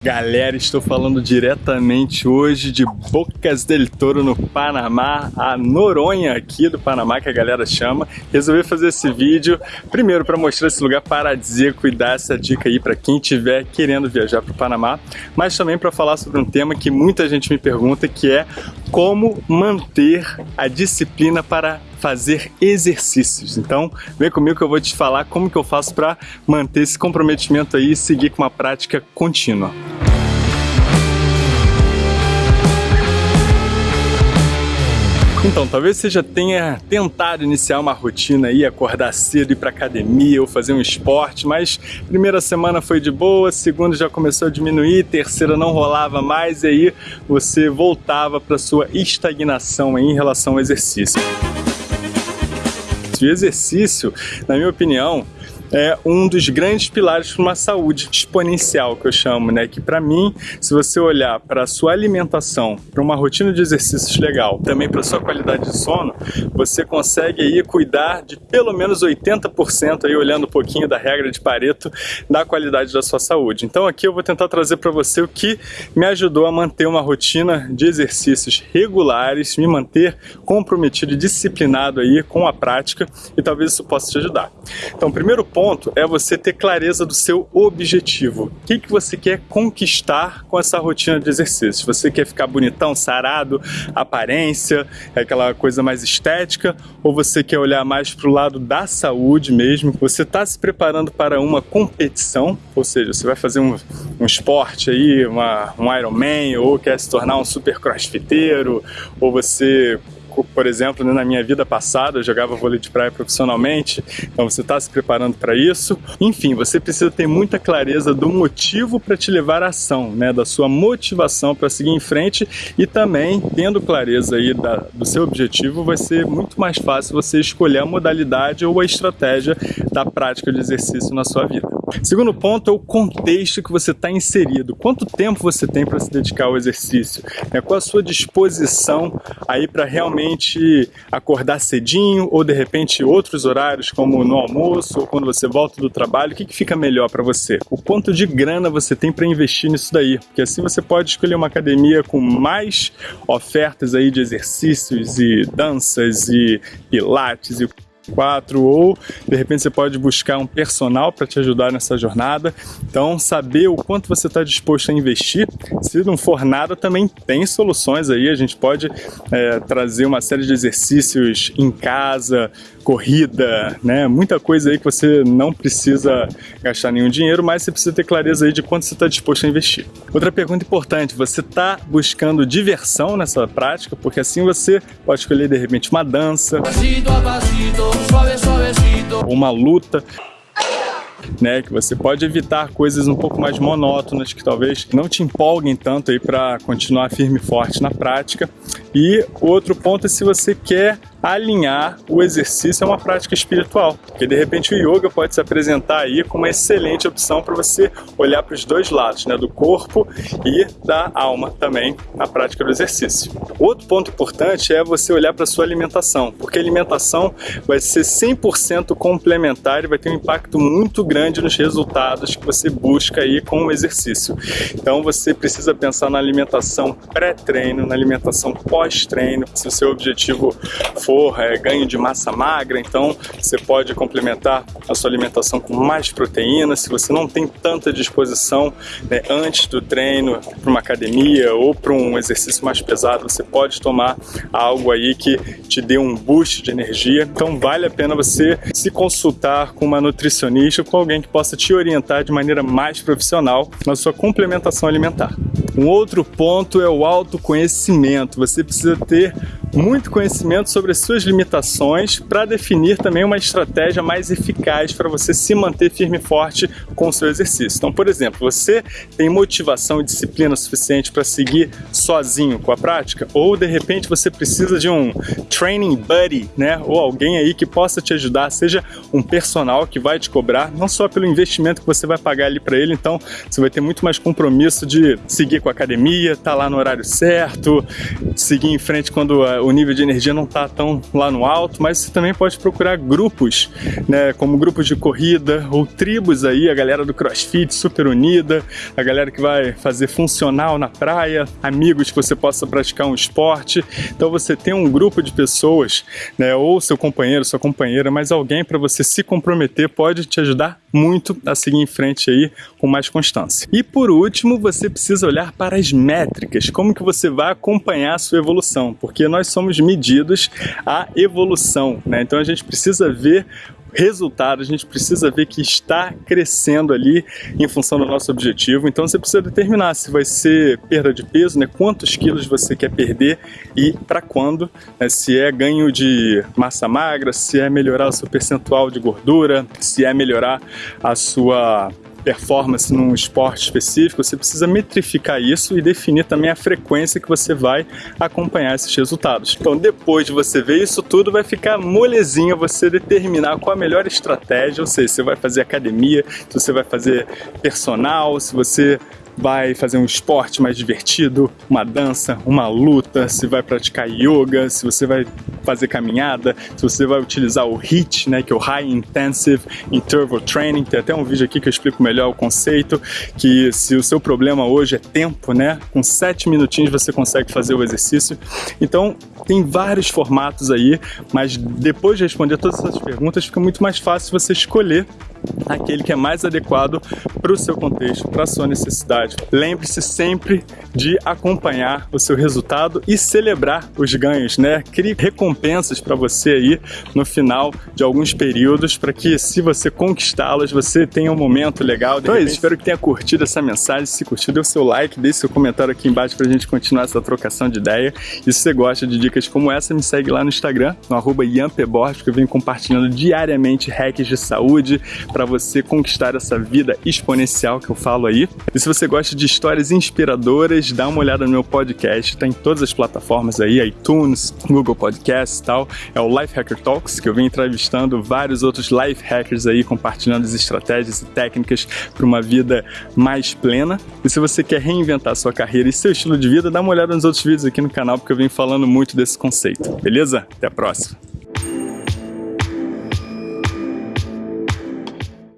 Galera, estou falando diretamente hoje de Bocas del Toro no Panamá, a Noronha aqui do Panamá que a galera chama. Resolvi fazer esse vídeo primeiro para mostrar esse lugar paradisíaco e dar essa dica aí para quem estiver querendo viajar para o Panamá, mas também para falar sobre um tema que muita gente me pergunta que é como manter a disciplina para fazer exercícios. Então, vem comigo que eu vou te falar como que eu faço para manter esse comprometimento aí e seguir com uma prática contínua. Então, talvez você já tenha tentado iniciar uma rotina aí, acordar cedo, ir para academia ou fazer um esporte, mas primeira semana foi de boa, segunda já começou a diminuir, terceira não rolava mais e aí você voltava para sua estagnação em relação ao exercício. O exercício, na minha opinião, é um dos grandes pilares para uma saúde exponencial que eu chamo, né? Que para mim, se você olhar para a sua alimentação, para uma rotina de exercícios legal, também para sua qualidade de sono, você consegue aí cuidar de pelo menos 80% aí olhando um pouquinho da regra de Pareto da qualidade da sua saúde. Então aqui eu vou tentar trazer para você o que me ajudou a manter uma rotina de exercícios regulares, me manter comprometido e disciplinado aí com a prática e talvez isso possa te ajudar. Então, primeiro ponto ponto é você ter clareza do seu objetivo. O que, que você quer conquistar com essa rotina de exercícios? Você quer ficar bonitão, sarado, aparência, aquela coisa mais estética? Ou você quer olhar mais para o lado da saúde mesmo? Você está se preparando para uma competição, ou seja, você vai fazer um, um esporte aí, uma, um Ironman, ou quer se tornar um super crossfiteiro, ou você por exemplo, né, na minha vida passada, eu jogava vôlei de praia profissionalmente, então você está se preparando para isso. Enfim, você precisa ter muita clareza do motivo para te levar à ação, né, da sua motivação para seguir em frente e também, tendo clareza aí da, do seu objetivo, vai ser muito mais fácil você escolher a modalidade ou a estratégia da prática de exercício na sua vida. Segundo ponto é o contexto que você está inserido. Quanto tempo você tem para se dedicar ao exercício? Né? Qual a sua disposição aí para realmente acordar cedinho ou de repente outros horários como no almoço ou quando você volta do trabalho? O que, que fica melhor para você? O quanto de grana você tem para investir nisso daí? Porque assim você pode escolher uma academia com mais ofertas aí de exercícios e danças e pilates e quatro ou de repente você pode buscar um personal para te ajudar nessa jornada. Então, saber o quanto você está disposto a investir. Se não for nada, também tem soluções aí. A gente pode é, trazer uma série de exercícios em casa, corrida, né? Muita coisa aí que você não precisa gastar nenhum dinheiro, mas você precisa ter clareza aí de quanto você está disposto a investir. Outra pergunta importante, você está buscando diversão nessa prática? Porque assim você pode escolher de repente uma dança, uma luta né? Que você pode evitar coisas um pouco mais monótonas que talvez não te empolguem tanto aí para continuar firme e forte na prática. E outro ponto é se você quer alinhar o exercício a uma prática espiritual, porque de repente o yoga pode se apresentar aí como uma excelente opção para você olhar para os dois lados, né, do corpo e da alma também na prática do exercício. Outro ponto importante é você olhar para sua alimentação, porque a alimentação vai ser 100% complementar e vai ter um impacto muito grande nos resultados que você busca aí com o exercício. Então você precisa pensar na alimentação pré-treino, na alimentação pós-treino, se o seu objetivo for é, ganho de massa magra, então você pode complementar a sua alimentação com mais proteína. Se você não tem tanta disposição né, antes do treino para uma academia ou para um exercício mais pesado, você pode tomar algo aí que te dê um boost de energia. Então vale a pena você se consultar com uma nutricionista ou com alguém que possa te orientar de maneira mais profissional na sua complementação alimentar. Um outro ponto é o autoconhecimento. Você precisa ter muito conhecimento sobre as suas limitações para definir também uma estratégia mais eficaz para você se manter firme e forte com o seu exercício. Então, por exemplo, você tem motivação e disciplina suficiente para seguir sozinho com a prática? Ou de repente você precisa de um training buddy, né? Ou alguém aí que possa te ajudar, seja um personal que vai te cobrar, não só pelo investimento que você vai pagar ali para ele, então você vai ter muito mais compromisso de seguir com a academia, estar tá lá no horário certo, seguir em frente quando uh, o nível de energia não está tão lá no alto, mas você também pode procurar grupos, né, como grupos de corrida ou tribos aí, a galera do CrossFit super unida, a galera que vai fazer funcional na praia, amigos que você possa praticar um esporte. Então você tem um grupo de pessoas, né, ou seu companheiro, sua companheira, mas alguém para você se comprometer pode te ajudar muito a seguir em frente aí com mais constância. E por último, você precisa olhar para as métricas, como que você vai acompanhar a sua evolução, porque nós somos medidos a evolução, né? Então a gente precisa ver resultado, a gente precisa ver que está crescendo ali em função do nosso objetivo. Então você precisa determinar se vai ser perda de peso, né? quantos quilos você quer perder e para quando, né? se é ganho de massa magra, se é melhorar o seu percentual de gordura, se é melhorar a sua performance num esporte específico, você precisa metrificar isso e definir também a frequência que você vai acompanhar esses resultados. Então, depois de você ver isso tudo, vai ficar molezinho você determinar qual a melhor estratégia, ou seja, se você vai fazer academia, se você vai fazer personal, se você vai fazer um esporte mais divertido, uma dança, uma luta, se vai praticar yoga, se você vai fazer caminhada, se você vai utilizar o HIIT, né, que é o High Intensive Interval Training, tem até um vídeo aqui que eu explico melhor o conceito, que se o seu problema hoje é tempo, né, com sete minutinhos você consegue fazer o exercício. Então, tem vários formatos aí, mas depois de responder todas essas perguntas, fica muito mais fácil você escolher aquele que é mais adequado para o seu contexto, para a sua necessidade. Lembre-se sempre de acompanhar o seu resultado e celebrar os ganhos, né? Crie recompensas para você aí no final de alguns períodos para que se você conquistá-las, você tenha um momento legal. Então é isso, espero que tenha curtido essa mensagem. Se curtiu, dê o seu like, deixe seu comentário aqui embaixo para a gente continuar essa trocação de ideia. E se você gosta de dicas como essa, me segue lá no Instagram, no arroba que eu venho compartilhando diariamente hacks de saúde, para você conquistar essa vida exponencial que eu falo aí. E se você gosta de histórias inspiradoras, dá uma olhada no meu podcast, tá em todas as plataformas aí, iTunes, Google Podcasts e tal. É o Life Hacker Talks, que eu venho entrevistando vários outros life hackers aí, compartilhando as estratégias e técnicas para uma vida mais plena. E se você quer reinventar sua carreira e seu estilo de vida, dá uma olhada nos outros vídeos aqui no canal, porque eu venho falando muito desse conceito. Beleza? Até a próxima!